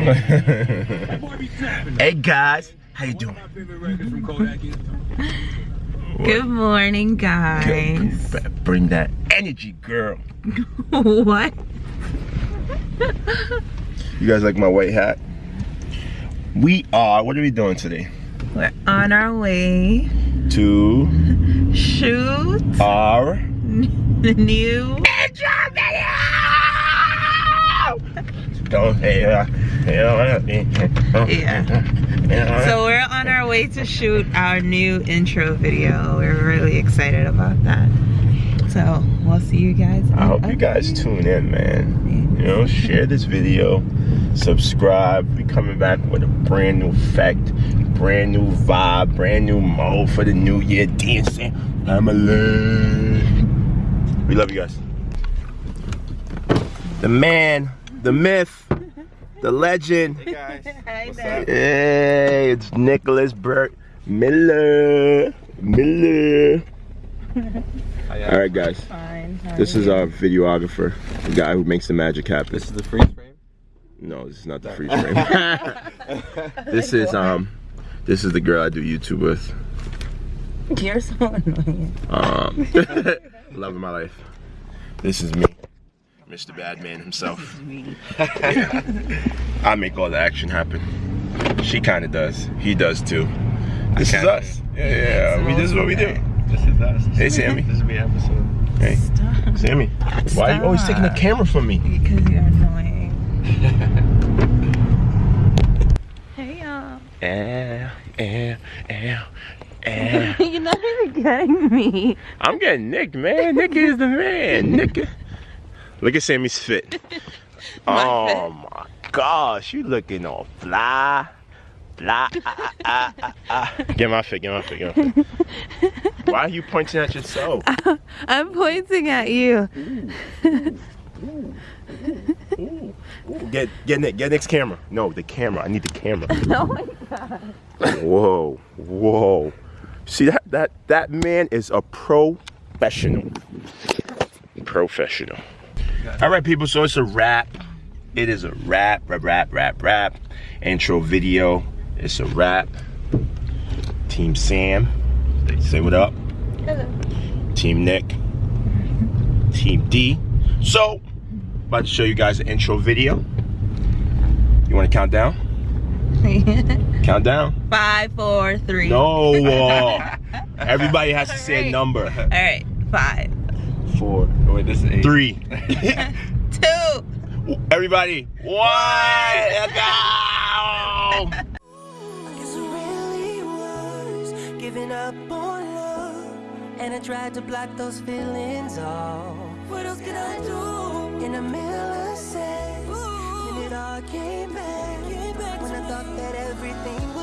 hey guys, how you doing? Good morning, guys. Bring that energy, girl. what? you guys like my white hat? We are, what are we doing today? We're on our way to shoot our new intro video! Don't say that. Yeah. So we're on our way to shoot our new intro video. We're really excited about that. So we'll see you guys. I hope you guys tune in, man. You know, share this video, subscribe. We coming back with a brand new effect, brand new vibe, brand new mode for the new year dancing. Family. We love you guys. The man, the myth, the legend. Hey guys. Hey, it's Nicholas Burt Miller. Miller. All right, guys. Fine. This is our videographer, the guy who makes the magic happen. This is the freeze frame. No, this is not the freeze frame. this is um, this is the girl I do YouTube with. You're so annoying. Um, love of my life. This is me, Mr. Badman himself. Yeah. I make all the action happen. She kind of does. He does too. This is kinda us. Yeah, yeah. We, this is what we do. This is us. Hey, Sammy. This is the episode. Hey, Stop. Sammy. Why are you always taking the camera from me? Because you're annoying. hey y'all. Eh, eh, eh, eh. You're not even getting me. I'm getting Nick, man. Nick is the man. Nick. Look at Sammy's fit. My oh my gosh, you looking all fly. Fly. Ah, ah, ah, ah. Get my fit, get my fit, get my fit. Why are you pointing at yourself? I'm pointing at you. Ooh, ooh. Get get Nick, get Nick's camera. No, the camera. I need the camera. Oh my god. Whoa, whoa. See that that that man is a professional. Professional. All right, people. So it's a wrap. It is a wrap, rap, rap, rap, rap. Intro video. It's a wrap. Team Sam. Say what up. Hello. Team Nick. Team D. So, about to show you guys the intro video. You want to count down? Count down. Five, four, three. No. uh, everybody has to say a number. All right. Five, Four, Oh, wait, this is eight. three. two. Everybody, one. Let's go. Guess I really was giving up on love. And I tried to block those feelings off. What else could I do? In a millisecond, then it all came back. when I thought that everything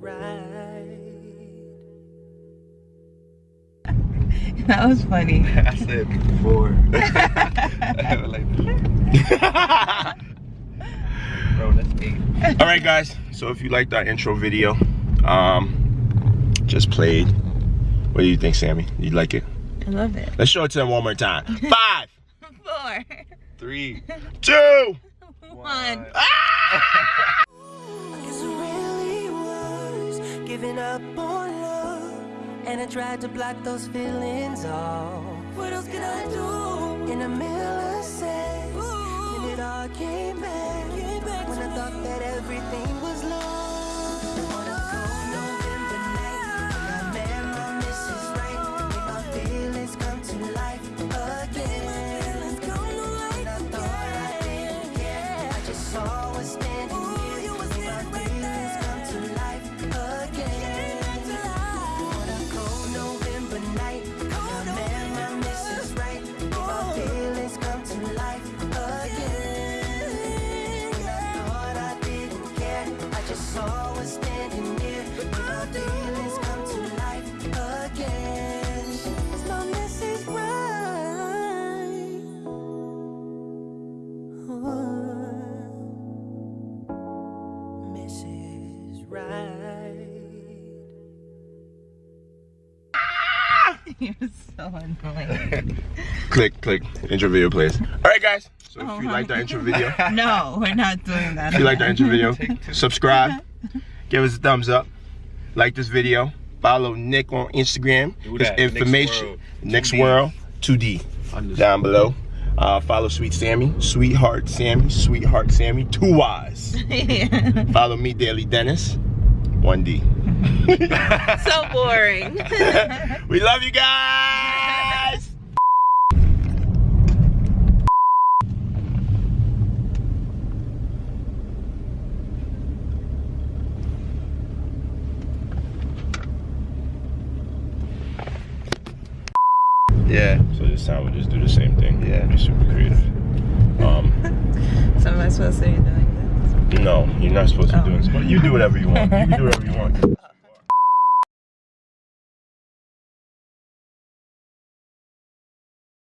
Right. That was funny. I said four. I like, bro, that's eight. All right, guys. So if you liked our intro video, um, just played. What do you think, Sammy? You like it? I love it. Let's show it to them one more time. Five, Four, Three. two. one. I giving up on love. And I tried to block those feelings off. What else could I do? In a millisecond, You're so annoying. Click, click. Intro video plays. All right, guys. So if you like the intro video, No, we're not doing that. if you like the intro video, subscribe, give us a thumbs up, like this video, follow Nick on Instagram. Do His that. Nick's information, World. Next 2D. World, 2D, down below. Uh, follow Sweet Sammy, Sweetheart Sammy, Sweetheart Sammy, two Y's. follow me, Daily Dennis, 1D. so boring. we love you guys. Yeah. So this time we'll just do the same thing. Yeah. Be super creative. Um, so am I supposed to be doing this? no, you're not supposed to be Oh. doing this, but you do whatever you want. You can do whatever you want.